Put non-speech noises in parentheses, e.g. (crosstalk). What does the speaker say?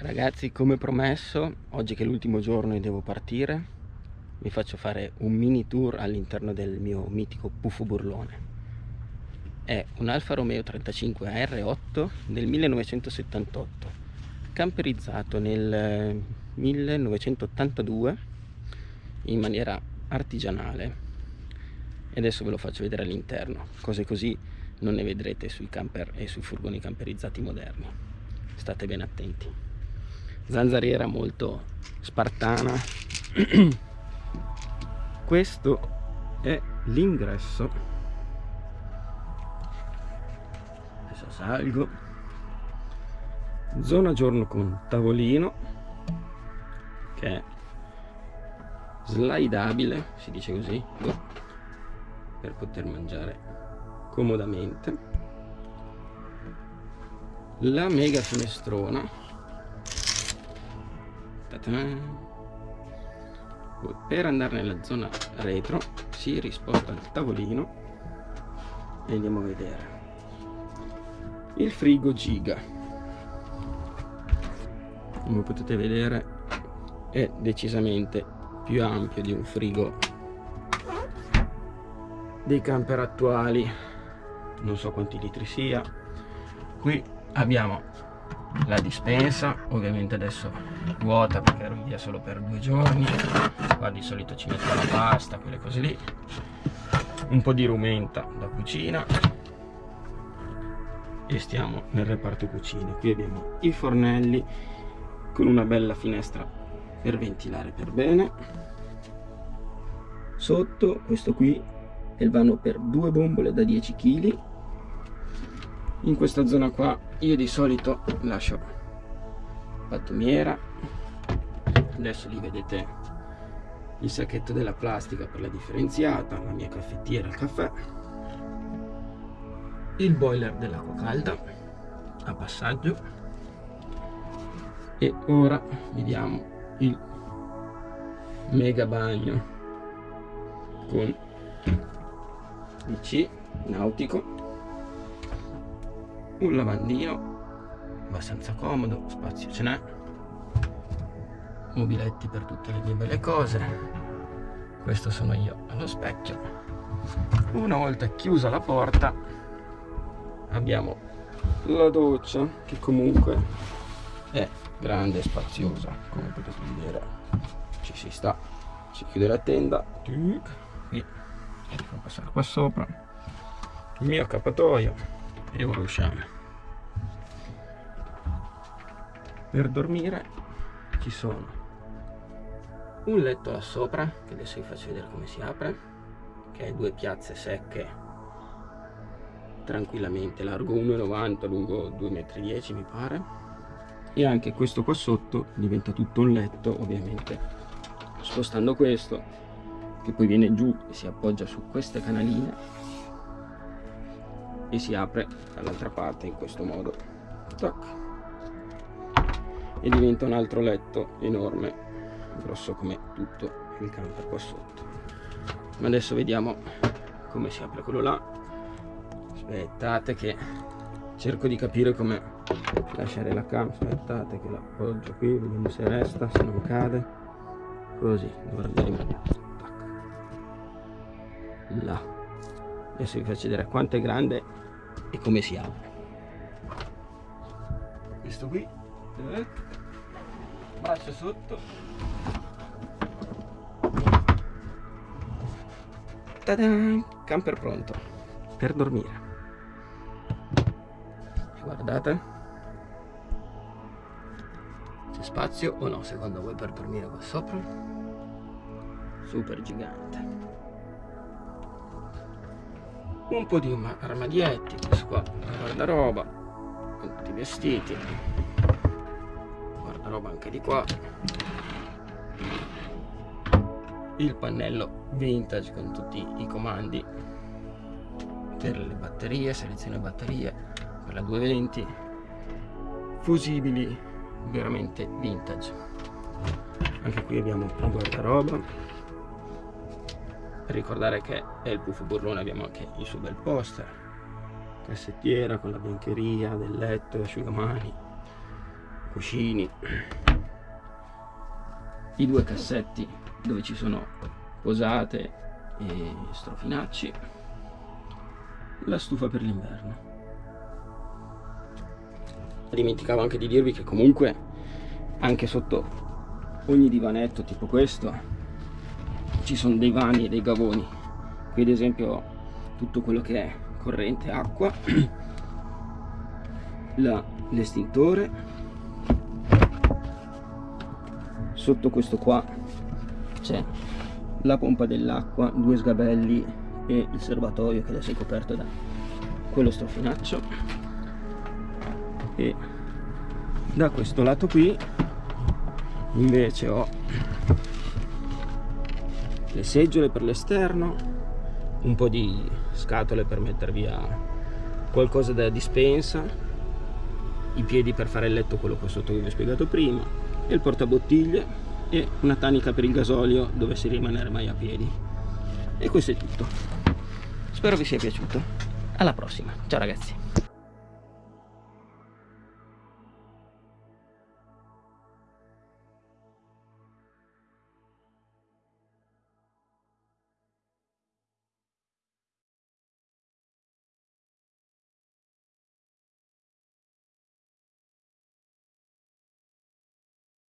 Ragazzi, come promesso, oggi che è l'ultimo giorno e devo partire, vi faccio fare un mini tour all'interno del mio mitico Puffo Burlone. È un Alfa Romeo 35 AR8 del 1978, camperizzato nel 1982 in maniera artigianale. E adesso ve lo faccio vedere all'interno, cose così non ne vedrete sui camper e sui furgoni camperizzati moderni. State ben attenti zanzariera molto spartana. (clears throat) Questo è l'ingresso. Adesso salgo. Zona giorno con tavolino che è slidabile si dice così per poter mangiare comodamente. La mega finestrona per andare nella zona retro si risposta il tavolino e andiamo a vedere. Il frigo giga. Come potete vedere è decisamente più ampio di un frigo dei camper attuali. Non so quanti litri sia. Qui abbiamo la dispensa ovviamente adesso vuota perché ero via solo per due giorni. Qua di solito ci metto la pasta quelle cose lì. Un po' di rumenta da cucina. E stiamo nel reparto cucina. Qui abbiamo i fornelli con una bella finestra per ventilare per bene. Sotto questo qui è il vano per due bombole da 10 kg in questa zona qua. Io di solito lascio pattumiera. Adesso lì vedete il sacchetto della plastica per la differenziata la mia caffettiera il caffè il boiler dell'acqua calda a passaggio e ora vediamo il mega bagno con DC nautico un lavandino. Abbastanza comodo spazio ce n'è. Mobiletti per tutte le mie belle cose. Questo sono io allo specchio. Una volta chiusa la porta abbiamo la doccia che comunque è grande e spaziosa come potete vedere. Ci si sta si chiude la tenda. Qui. Facciamo passare qua sopra. Il mio accappatoio e ora usciamo. Per dormire ci sono un letto là sopra che adesso vi faccio vedere come si apre che è due piazze secche tranquillamente largo 1,90 lungo 2,10 m mi pare. E anche questo qua sotto diventa tutto un letto ovviamente. Spostando questo che poi viene giù e si appoggia su queste canaline e si apre dall'altra parte in questo modo. Tac. e diventa un altro letto enorme grosso come tutto il camper qua sotto. Ma adesso vediamo come si apre quello là. Aspettate che cerco di capire come lasciare la cam aspettate che l'appoggio qui vediamo se resta se non cade. Così guarderemo là adesso vi faccio vedere quanto è grande e come si apre questo qui. Eh, braccio sotto. Tadan! camper pronto. Per dormire. Guardate. C'è spazio o no secondo voi per dormire qua sopra? Super gigante un po' di armadietti questo qua guardaroba tutti i vestiti guardaroba anche di qua. Il pannello vintage con tutti i comandi per le batterie selezione batterie per la 220 fusibili veramente vintage. Anche qui abbiamo un guardaroba ricordare che è il puffo burlone abbiamo anche il suo bel poster. Cassettiera con la biancheria del letto asciugamani cuscini. I due cassetti dove ci sono posate e strofinacci. La stufa per l'inverno. Dimenticavo anche di dirvi che comunque anche sotto ogni divanetto tipo questo ci sono dei vani e dei gavoni. Qui ad esempio tutto quello che è corrente acqua (clears throat) l'estintore. Sotto questo qua c'è la pompa dell'acqua due sgabelli e il serbatoio che adesso è coperto da quello strofinaccio. E da questo lato qui invece ho le seggiole per l'esterno un po' di scatole per mettere via qualcosa da dispensa i piedi per fare il letto quello qua sotto che vi ho spiegato prima e il portabottiglie e una tanica per il gasolio dovesse rimanere mai a piedi. E questo è tutto. Spero vi sia piaciuto. Alla prossima. Ciao ragazzi